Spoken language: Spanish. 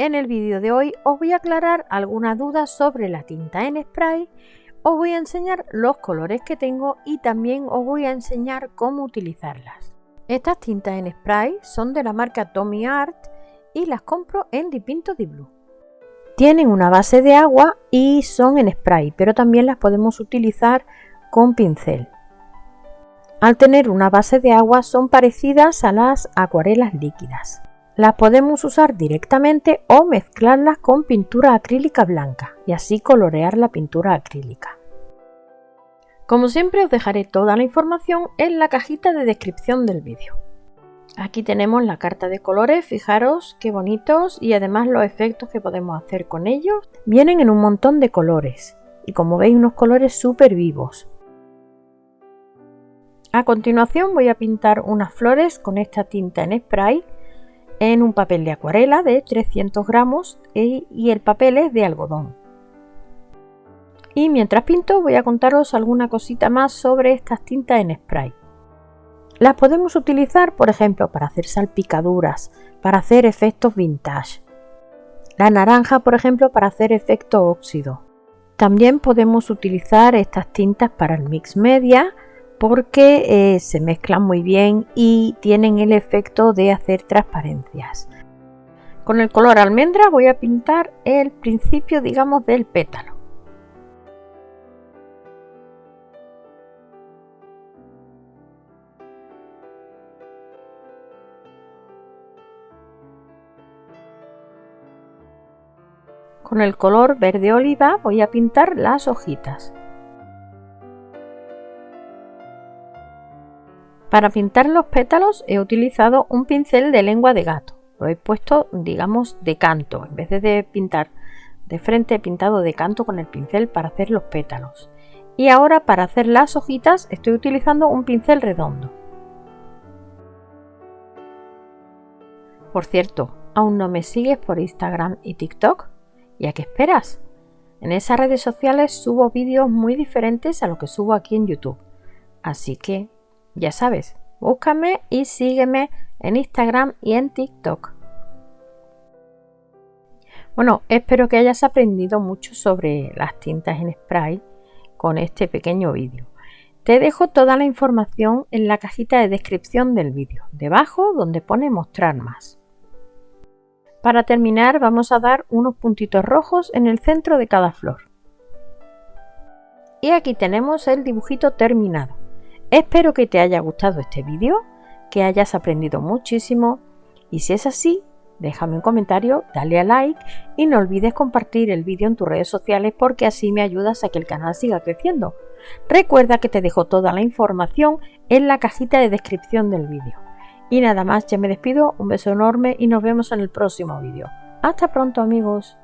En el vídeo de hoy os voy a aclarar algunas dudas sobre la tinta en spray, os voy a enseñar los colores que tengo y también os voy a enseñar cómo utilizarlas. Estas tintas en spray son de la marca Tommy Art y las compro en Dipinto Di Blue. Tienen una base de agua y son en spray, pero también las podemos utilizar con pincel. Al tener una base de agua son parecidas a las acuarelas líquidas. Las podemos usar directamente o mezclarlas con pintura acrílica blanca y así colorear la pintura acrílica. Como siempre os dejaré toda la información en la cajita de descripción del vídeo. Aquí tenemos la carta de colores, fijaros qué bonitos y además los efectos que podemos hacer con ellos. Vienen en un montón de colores y como veis unos colores súper vivos. A continuación voy a pintar unas flores con esta tinta en spray en un papel de acuarela de 300 gramos y el papel es de algodón. Y mientras pinto voy a contaros alguna cosita más sobre estas tintas en spray. Las podemos utilizar, por ejemplo, para hacer salpicaduras, para hacer efectos vintage. La naranja, por ejemplo, para hacer efecto óxido. También podemos utilizar estas tintas para el mix media, porque eh, se mezclan muy bien y tienen el efecto de hacer transparencias. Con el color almendra voy a pintar el principio digamos del pétalo. Con el color verde oliva voy a pintar las hojitas. Para pintar los pétalos he utilizado un pincel de lengua de gato. Lo he puesto, digamos, de canto. En vez de pintar de frente, he pintado de canto con el pincel para hacer los pétalos. Y ahora para hacer las hojitas estoy utilizando un pincel redondo. Por cierto, ¿aún no me sigues por Instagram y TikTok? ¿Y a qué esperas? En esas redes sociales subo vídeos muy diferentes a lo que subo aquí en YouTube. Así que ya sabes, búscame y sígueme en Instagram y en TikTok. Bueno, espero que hayas aprendido mucho sobre las tintas en spray con este pequeño vídeo. Te dejo toda la información en la cajita de descripción del vídeo, debajo donde pone mostrar más. Para terminar vamos a dar unos puntitos rojos en el centro de cada flor. Y aquí tenemos el dibujito terminado. Espero que te haya gustado este vídeo, que hayas aprendido muchísimo y si es así, déjame un comentario, dale a like y no olvides compartir el vídeo en tus redes sociales porque así me ayudas a que el canal siga creciendo. Recuerda que te dejo toda la información en la cajita de descripción del vídeo. Y nada más, ya me despido, un beso enorme y nos vemos en el próximo vídeo. Hasta pronto amigos.